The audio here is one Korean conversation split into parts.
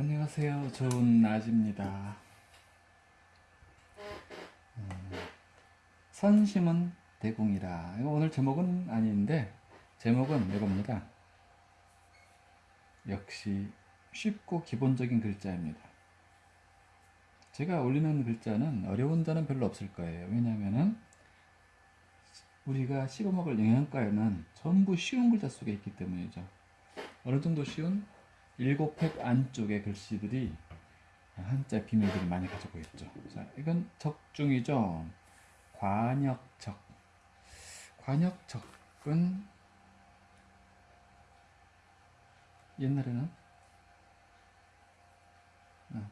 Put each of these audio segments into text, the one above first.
안녕하세요. 좋은 낮입니다. 음, 선심은 대궁이라. 오늘 제목은 아닌데 제목은 이겁니다. 역시 쉽고 기본적인 글자입니다. 제가 올리는 글자는 어려운 자는 별로 없을 거예요. 왜냐하면은 우리가 씹어먹을 영양가에는 전부 쉬운 글자 속에 있기 때문이죠. 어느 정도 쉬운 일곱 팩 안쪽의 글씨들이 한자 비밀들을 많이 가지고 있죠. 자, 이건 적중이죠. 관역적. 관역적은 옛날에는 어,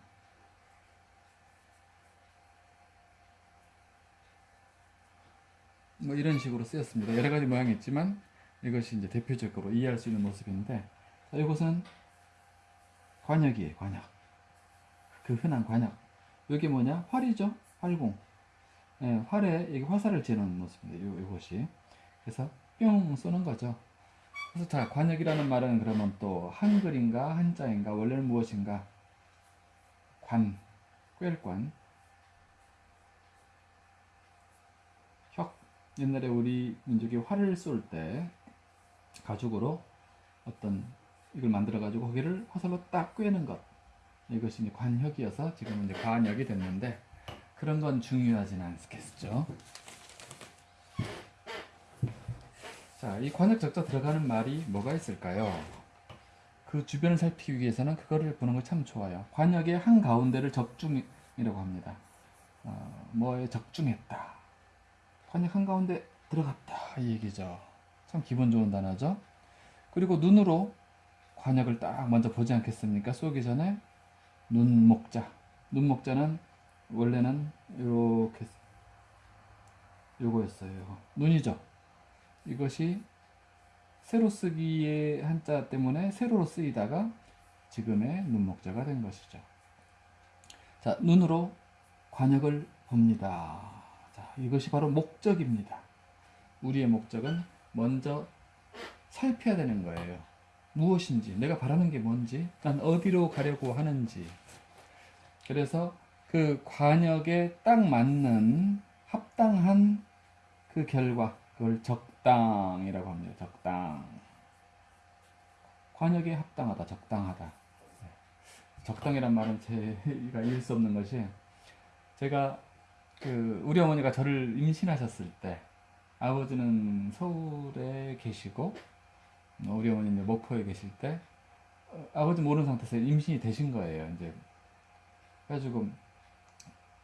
뭐 이런 식으로 쓰였습니다. 여러 가지 모양이 있지만 이것이 이제 대표적으로 이해할 수 있는 모습인데 자, 이것은 관역이에요, 관역. 그 흔한 관역. 여기 뭐냐? 활이죠, 활공. 예, 활에 여기 화살을 지는 모습입니다. 요, 요것이. 그래서 뿅 쏘는 거죠. 그래서 자, 관역이라는 말은 그러면 또 한글인가 한자인가 원래는 무엇인가? 관, 꿰quan. 혁. 옛날에 우리 민족이 활을 쏠 때 가죽으로 어떤 이걸 만들어 가지고 거기를 화살로 딱 꿰는 것 이것이 이제 관혁이어서 지금은 이제 관역이 됐는데 그런 건 중요하진 않겠죠. 자, 이 관역 적자 들어가는 말이 뭐가 있을까요? 그 주변을 살피기 위해서는 그거를 보는 거참 좋아요. 관역의 한 가운데를 적중이라고 합니다. 어, 뭐에 적중했다. 관역 한 가운데 들어갔다 이 얘기죠. 참 기분 좋은 단어죠. 그리고 눈으로 관역을 딱 먼저 보지 않겠습니까? 쏘기 전에 눈목자. 눈목자는 원래는 이렇게 요거였어요. 눈이죠. 이것이 세로 쓰기의 한자 때문에 세로로 쓰이다가 지금의 눈목자가 된 것이죠. 자, 눈으로 관역을 봅니다. 자, 이것이 바로 목적입니다. 우리의 목적은 먼저 살펴야 되는 거예요. 무엇인지, 내가 바라는 게 뭔지, 난 어디로 가려고 하는지. 그래서 그 관역에 딱 맞는 합당한 그 결과, 그걸 적당이라고 합니다. 적당. 관역에 합당하다, 적당하다. 네. 적당이란 말은 제가 이을 수 없는 것이 제가 그 우리 어머니가 저를 임신하셨을 때 아버지는 서울에 계시고 우리 어머니는 목포에 계실 때 어, 아버지 모르는 상태에서 임신이 되신 거예요. 이제 그래가지고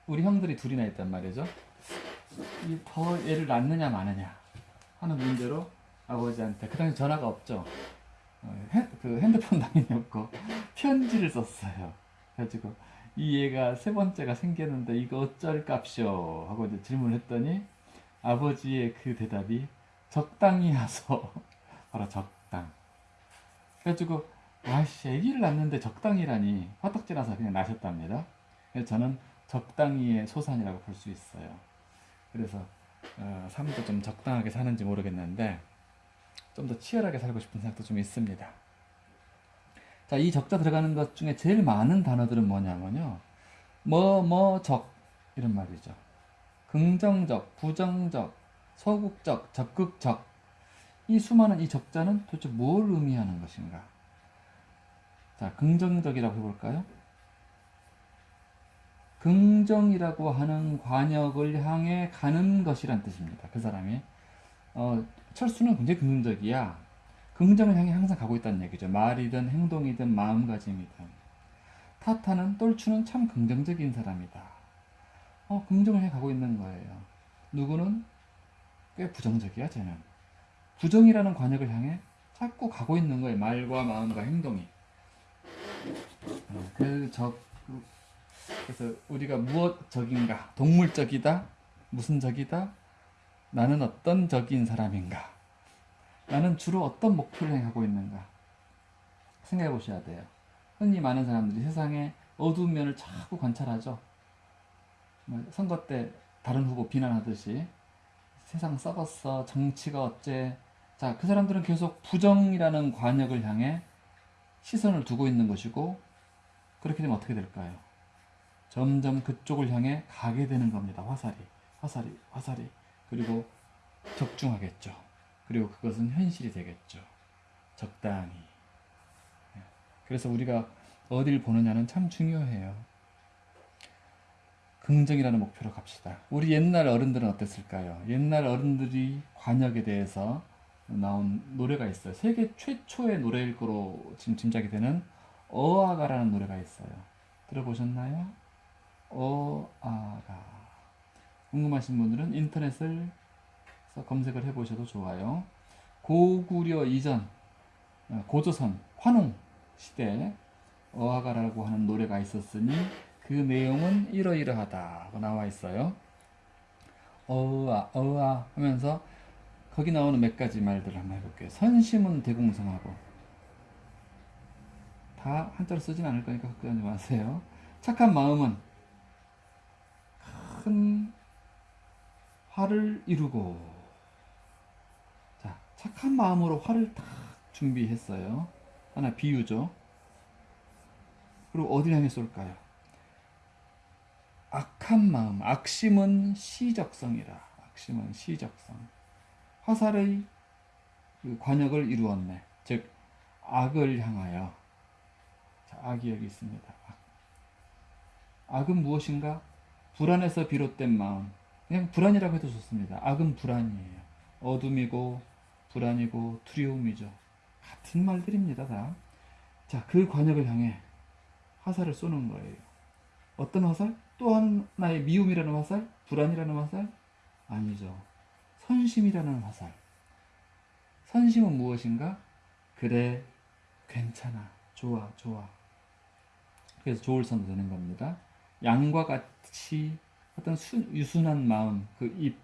우리 형들이 둘이나 있단 말이죠. 이더 얘를 낳느냐 마느냐 하는 문제로 아버지한테 그 당시 전화가 없죠. 어, 핸, 그 핸드폰 당연히 없고 편지를 썼어요. 그래가지고 이 얘가 세 번째가 생겼는데 이거 어쩔 값이요 하고 이제 질문했더니 아버지의 그 대답이 적당히 하소 바로 적 당 그래가지고 아씨 아기를 낳는데 적당이라니 화딱지나서 그냥 나셨답니다 그래서 저는 적당히의 소산이라고 볼 수 있어요 그래서 어, 삶도 좀 적당하게 사는지 모르겠는데 좀 더 치열하게 살고 싶은 생각도 좀 있습니다 자, 이 적자 들어가는 것 중에 제일 많은 단어들은 뭐냐면요. 뭐, 뭐, 적. 이런 말이죠. 긍정적, 부정적, 소극적, 적극적. 이 수많은 이 적자는 도대체 뭘 의미하는 것인가? 자, 긍정적이라고 해볼까요? 긍정이라고 하는 관역을 향해 가는 것이란 뜻입니다. 그 사람이. 어, 철수는 굉장히 긍정적이야. 긍정을 향해 항상 가고 있다는 얘기죠. 말이든 행동이든 마음가짐이든. 타타는 똘추는 참 긍정적인 사람이다. 어, 긍정을 향해 가고 있는 거예요. 누구는 꽤 부정적이야, 쟤는. 부정이라는 관역을 향해 자꾸 가고 있는 거예요. 말과 마음과 행동이. 어, 그 적, 그래서 우리가 무엇적인가? 동물적이다? 무슨 적이다? 나는 어떤 적인 사람인가? 나는 주로 어떤 목표를 향하고 있는가? 생각해 보셔야 돼요. 흔히 많은 사람들이 세상의 어두운 면을 자꾸 관찰하죠. 뭐 선거 때 다른 후보 비난하듯이 세상 썩었어, 정치가 어째. 자, 그 사람들은 계속 부정이라는 관역을 향해 시선을 두고 있는 것이고 그렇게 되면 어떻게 될까요? 점점 그쪽을 향해 가게 되는 겁니다. 화살이, 화살이, 화살이. 그리고 적중하겠죠. 그리고 그것은 현실이 되겠죠. 적당히. 예. 그래서 우리가 어딜 보느냐는 참 중요해요. 긍정이라는 목표로 갑시다. 우리 옛날 어른들은 어땠을까요? 옛날 어른들이 관역에 대해서 나온 노래가 있어요. 세계 최초의 노래일 거로 지금 짐작이 되는 어아가라는 노래가 있어요. 들어보셨나요? 어아가. 궁금하신 분들은 인터넷을 서 검색을 해보셔도 좋아요. 고구려 이전 어, 고조선 환웅 시대 어아가라고 하는 노래가 있었으니 그 내용은 이러이러하다고 나와 있어요. 어아 어아 하면서 거기 나오는 몇 가지 말들을 한번 해볼게요. 선심은 대공성하고 다 한자로 쓰진 않을 거니까 걱정하지 마세요. 착한 마음은 큰 화를 이루고 자 착한 마음으로 화를 다 준비했어요. 하나 비유죠. 그리고 어디 향해 쏠까요? 악한 마음, 악심은 시적성이라. 악심은 시적성. 화살의 그 관역을 이루었네. 즉 악을 향하여. 자, 악이 여기 있습니다. 악. 악은 무엇인가? 불안에서 비롯된 마음. 그냥 불안이라고 해도 좋습니다. 악은 불안이에요. 어둠이고 불안이고 두려움이죠. 같은 말들입니다, 다. 자, 그 관역을 향해 화살을 쏘는 거예요. 어떤 화살? 또 하나의 미움이라는 화살? 불안이라는 화살? 아니죠. 선심이라는 화살. 선심은 무엇인가? 그래, 괜찮아, 좋아, 좋아. 그래서 좋을 선도 되는 겁니다. 양과 같이 어떤 수, 유순한 마음, 그 입,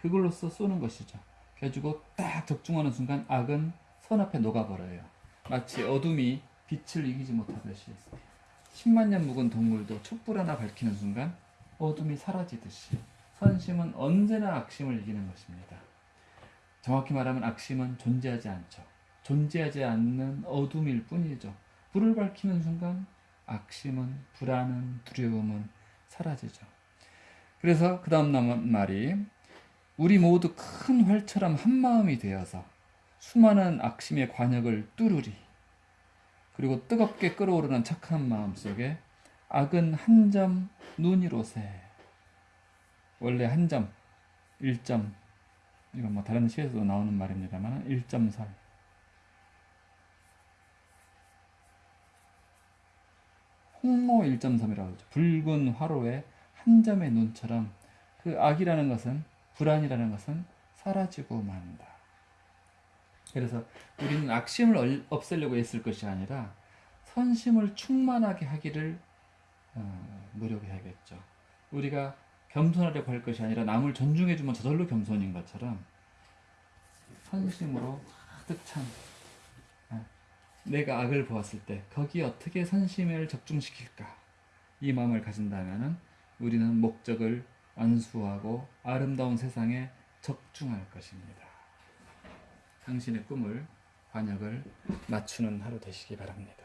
그걸로써 쏘는 것이죠. 그래가지고 딱 적중하는 순간 악은 선 앞에 녹아버려요. 마치 어둠이 빛을 이기지 못하듯이 10만 년 묵은 동물도 촛불 하나 밝히는 순간 어둠이 사라지듯이 선심은 언제나 악심을 이기는 것입니다. 정확히 말하면 악심은 존재하지 않죠. 존재하지 않는 어둠일 뿐이죠. 불을 밝히는 순간 악심은 불안은 두려움은 사라지죠. 그래서 그 다음 말이 우리 모두 큰 활처럼 한 마음이 되어서 수많은 악심의 관역을 뚫으리. 그리고 뜨겁게 끓어오르는 착한 마음 속에 악은 한 점 눈이로세. 원래 한 점, 1점, 이건 뭐 다른 시에서도 나오는 말입니다만 1.설. 홍모 1.3이라고 하죠. 붉은 화로에 한 점의 눈처럼 그 악이라는 것은 불안이라는 것은 사라지고 만다. 그래서 우리는 악심을 없애려고 했을 것이 아니라 선심을 충만하게 하기를 어, 노력해야겠죠. 우리가 겸손하려고 할 것이 아니라 남을 존중해주면 저절로 겸손인 것처럼 선심으로 가득 찬 어, 내가 악을 보았을 때 거기에 어떻게 선심을 적중시킬까 이 마음을 가진다면 우리는 목적을 안수하고 아름다운 세상에 적중할 것입니다. 당신의 꿈을 관역을 맞추는 하루 되시기 바랍니다.